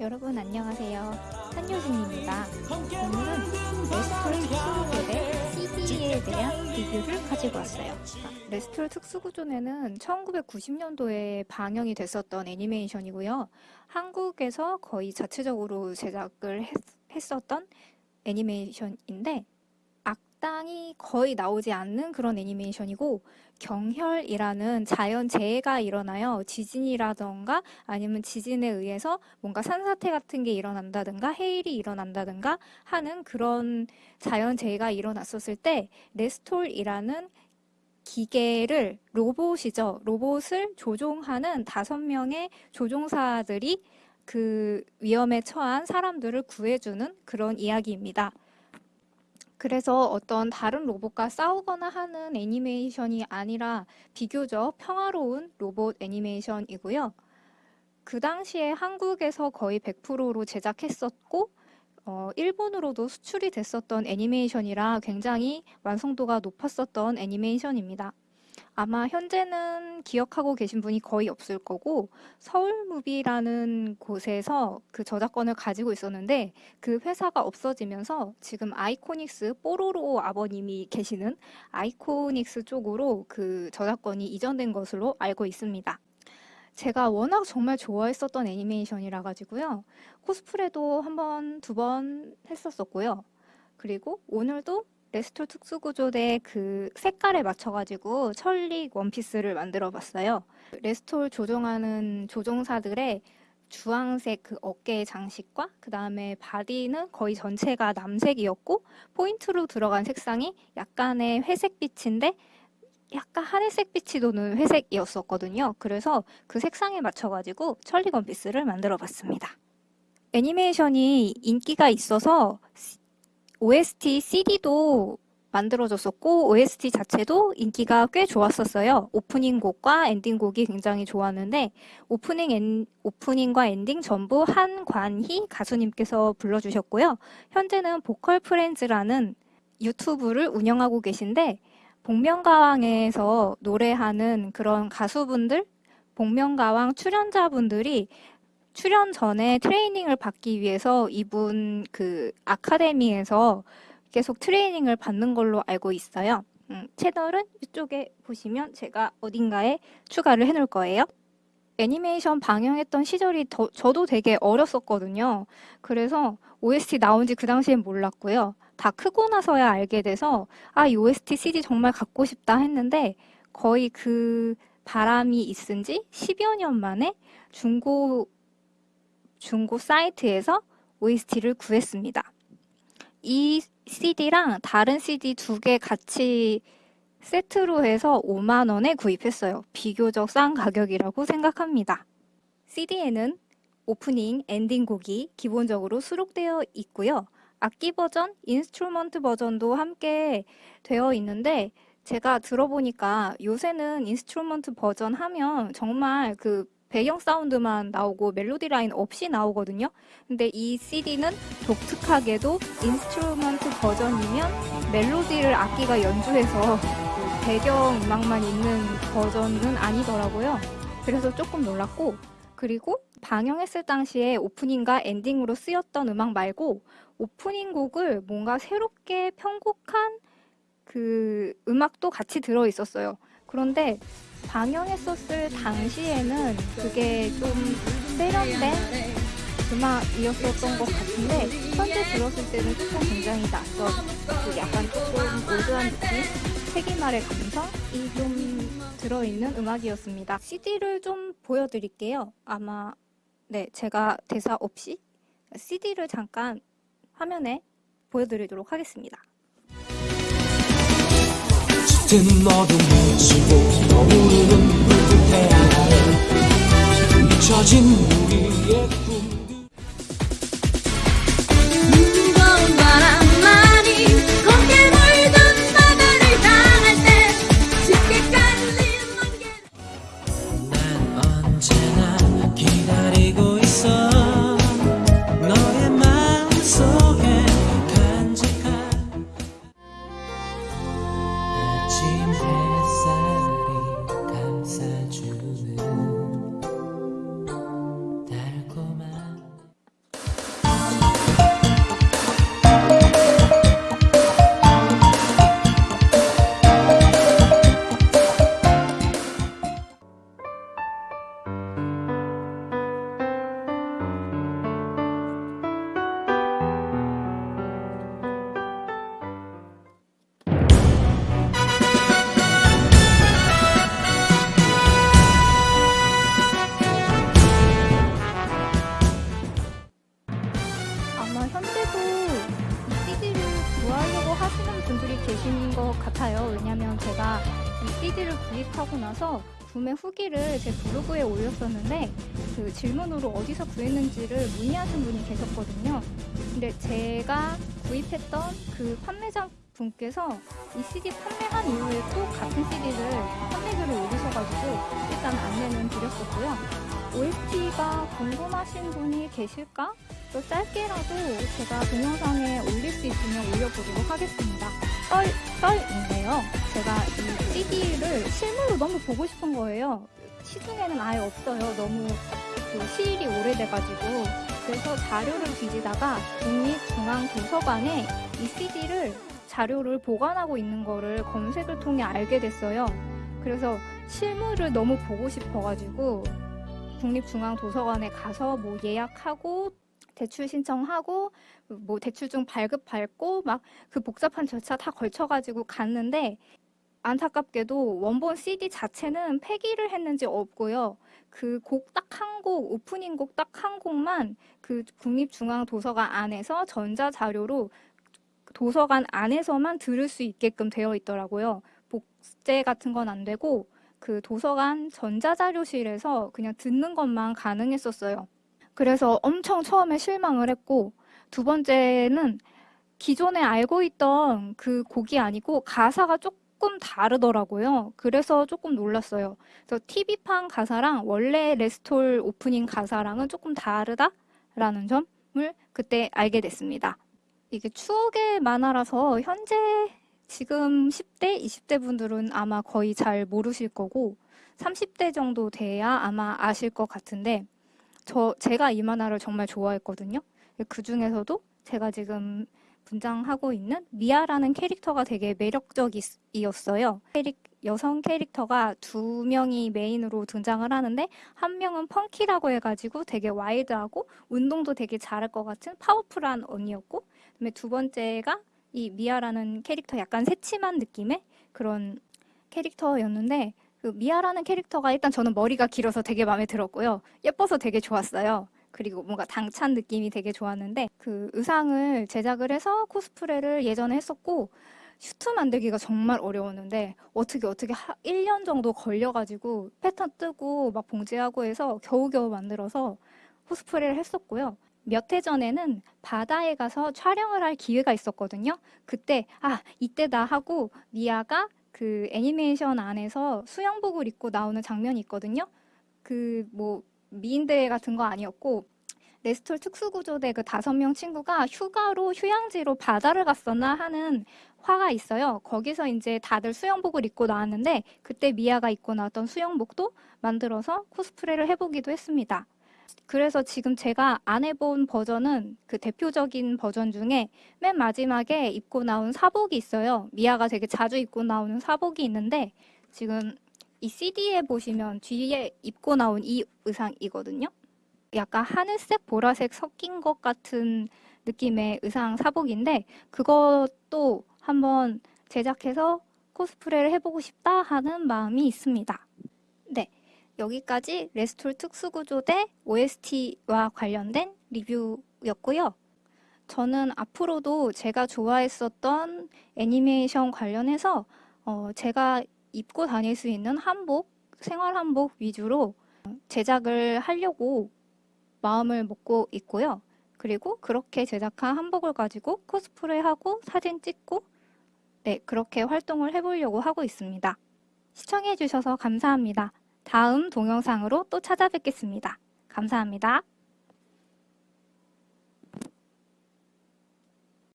여러분 안녕하세요. 한효진입니다. 오늘은 레스톨 특수구조대 CD에 대한 리뷰를 가지고 왔어요. 레스톨 특수구조대는 1990년도에 방영이 됐었던 애니메이션이고요. 한국에서 거의 자체적으로 제작을 했, 했었던 애니메이션인데 악당이 거의 나오지 않는 그런 애니메이션이고 경혈이라는 자연 재해가 일어나요. 지진이라던가 아니면 지진에 의해서 뭔가 산사태 같은 게 일어난다든가 해일이 일어난다든가 하는 그런 자연 재해가 일어났었을 때 레스톨이라는 기계를 로봇이죠. 로봇을 조종하는 다섯 명의 조종사들이 그 위험에 처한 사람들을 구해주는 그런 이야기입니다. 그래서 어떤 다른 로봇과 싸우거나 하는 애니메이션이 아니라 비교적 평화로운 로봇 애니메이션이고요. 그 당시에 한국에서 거의 100%로 제작했었고 어, 일본으로도 수출이 됐었던 애니메이션이라 굉장히 완성도가 높았었던 애니메이션입니다. 아마 현재는 기억하고 계신 분이 거의 없을 거고 서울무비라는 곳에서 그 저작권을 가지고 있었는데 그 회사가 없어지면서 지금 아이코닉스 뽀로로 아버님이 계시는 아이코닉스 쪽으로 그 저작권이 이전된 것으로 알고 있습니다. 제가 워낙 정말 좋아했었던 애니메이션이라 가지고요. 코스프레도 한 번, 두 번 했었었고요. 그리고 오늘도 레스톨 특수구조대 그 색깔에 맞춰가지고 철릭 원피스를 만들어 봤어요. 레스톨 조종하는 조종사들의 주황색 그 어깨 장식과 그 다음에 바디는 거의 전체가 남색이었고 포인트로 들어간 색상이 약간의 회색빛인데 약간 하늘색 빛이 도는 회색이었었거든요. 그래서 그 색상에 맞춰가지고 철릭 원피스를 만들어 봤습니다. 애니메이션이 인기가 있어서 OST CD도 만들어졌었고 OST 자체도 인기가 꽤 좋았었어요. 오프닝 곡과 엔딩 곡이 굉장히 좋았는데 오프닝 엔, 오프닝과 엔딩 전부 한관희 가수님께서 불러주셨고요. 현재는 보컬 프렌즈라는 유튜브를 운영하고 계신데 복면가왕에서 노래하는 그런 가수분들, 복면가왕 출연자분들이 출연 전에 트레이닝을 받기 위해서 이분 그 아카데미에서 계속 트레이닝을 받는 걸로 알고 있어요. 음, 채널은 이쪽에 보시면 제가 어딘가에 추가를 해놓을 거예요. 애니메이션 방영했던 시절이 더, 저도 되게 어렸었거든요. 그래서 OST 나온 지 그 당시엔 몰랐고요. 다 크고 나서야 알게 돼서 아, 이 OST CD 정말 갖고 싶다 했는데 거의 그 바람이 있은 지 10여 년 만에 중고 중고 사이트에서 OST를 구했습니다. 이 CD랑 다른 CD 두 개 같이 세트로 해서 5만원에 구입했어요. 비교적 싼 가격이라고 생각합니다. CD에는 오프닝, 엔딩 곡이 기본적으로 수록되어 있고요. 악기 버전, instrument 버전도 함께 되어 있는데 제가 들어보니까 요새는 instrument 버전 하면 정말 그 배경 사운드만 나오고 멜로디 라인 없이 나오거든요. 근데 이 CD는 독특하게도 instrument 버전이면 멜로디를 악기가 연주해서 그 배경 음악만 있는 버전은 아니더라고요. 그래서 조금 놀랐고 그리고 방영했을 당시에 오프닝과 엔딩으로 쓰였던 음악 말고 오프닝 곡을 뭔가 새롭게 편곡한 그 음악도 같이 들어 있었어요. 그런데 방영했었을 당시에는 그게 좀 세련된 음악이었었던 것 같은데 현재 들었을 때는 조금 굉장히 낯선 그 약간 조금 올드한 느낌? 세기말의 감성이 좀 들어있는 음악이었습니다. CD를 좀 보여드릴게요. 아마 네 제가 대사 없이 CD를 잠깐 화면에 보여드리도록 하겠습니다 짙은 어둠을 지고 떠오르는 붉은 태양 잊혀진 우리의 아마 현재도 이 CD를 구하려고 하시는 분들이 계신 것 같아요. 왜냐면 제가 이 CD를 구입하고 나서 구매 후기를 제 블로그에 올렸었는데 그 질문으로 어디서 구했는지를 문의하신 분이 계셨거든요. 근데 제가 구입했던 그 판매자 분께서 이 CD 판매한 이후에 또 같은 CD를 판매글을 올리셔가지고 일단 안내는 드렸었고요. OST가 궁금하신 분이 계실까? 또 짧게라도 제가 동영상에 올릴 수 있으면 올려보도록 하겠습니다. 썰, 썰인데요. 제가 이 CD를 실물로 너무 보고 싶은 거예요. 시중에는 아예 없어요. 너무 그 시일이 오래돼가지고. 그래서 자료를 뒤지다가 국립중앙도서관에 이 CD를 자료를 보관하고 있는 거를 검색을 통해 알게 됐어요. 그래서 실물을 너무 보고 싶어가지고 국립중앙도서관에 가서 뭐 예약하고 대출 신청하고 뭐 대출증 발급 밟고 막 그 복잡한 절차 다 걸쳐가지고 갔는데 안타깝게도 원본 CD 자체는 폐기를 했는지 없고요. 그 곡 딱 한 곡, 오프닝 곡 딱 한 곡만 그 국립중앙도서관 안에서 전자자료로 도서관 안에서만 들을 수 있게끔 되어 있더라고요. 복제 같은 건 안 되고 그 도서관 전자자료실에서 그냥 듣는 것만 가능했었어요. 그래서 엄청 처음에 실망을 했고 두 번째는 기존에 알고 있던 그 곡이 아니고 가사가 조금 다르더라고요. 그래서 조금 놀랐어요. 그래서 TV판 가사랑 원래 레스톨 오프닝 가사랑은 조금 다르다라는 점을 그때 알게 됐습니다. 이게 추억의 만화라서 현재 지금 10대, 20대 분들은 아마 거의 잘 모르실 거고 30대 정도 돼야 아마 아실 것 같은데 저 제가 이 만화를 정말 좋아했거든요. 그 중에서도 제가 지금 분장하고 있는 미아라는 캐릭터가 되게 매력적이었어요. 캐릭, 여성 캐릭터가 두 명이 메인으로 등장을 하는데 한 명은 펑키라고 해가지고 되게 와일드하고 운동도 되게 잘할 것 같은 파워풀한 언니였고 그다음에 두 번째가 이 미아라는 캐릭터 약간 새침한 느낌의 그런 캐릭터였는데 그 미아라는 캐릭터가 일단 저는 머리가 길어서 되게 마음에 들었고요. 예뻐서 되게 좋았어요. 그리고 뭔가 당찬 느낌이 되게 좋았는데 그 의상을 제작을 해서 코스프레를 예전에 했었고 슈트 만들기가 정말 어려웠는데 어떻게 어떻게 1년 정도 걸려가지고 패턴 뜨고 막 봉제하고 해서 겨우겨우 만들어서 코스프레를 했었고요. 몇 해 전에는 바다에 가서 촬영을 할 기회가 있었거든요. 그때 아 이때다 하고 미아가 그 애니메이션 안에서 수영복을 입고 나오는 장면이 있거든요. 그 뭐 미인대회 같은 거 아니었고 레스톨 특수구조대 그 다섯 명 친구가 휴가로 휴양지로 바다를 갔었나 하는 화가 있어요. 거기서 이제 다들 수영복을 입고 나왔는데 그때 미아가 입고 나왔던 수영복도 만들어서 코스프레를 해보기도 했습니다. 그래서 지금 제가 안 해본 버전은 그 대표적인 버전 중에 맨 마지막에 입고 나온 사복이 있어요. 미아가 되게 자주 입고 나오는 사복이 있는데 지금 이 CD에 보시면 뒤에 입고 나온 이 의상이거든요. 약간 하늘색, 보라색 섞인 것 같은 느낌의 의상 사복인데 그것도 한번 제작해서 코스프레를 해보고 싶다 하는 마음이 있습니다. 네, 여기까지 레스톨 특수구조대 OST와 관련된 리뷰였고요. 저는 앞으로도 제가 좋아했었던 애니메이션 관련해서 어, 제가 입고 다닐 수 있는 한복, 생활 한복 위주로 제작을 하려고 마음을 먹고 있고요. 그리고 그렇게 제작한 한복을 가지고 코스프레하고 사진 찍고 네, 그렇게 활동을 해보려고 하고 있습니다. 시청해주셔서 감사합니다. 다음 동영상으로 또 찾아뵙겠습니다. 감사합니다.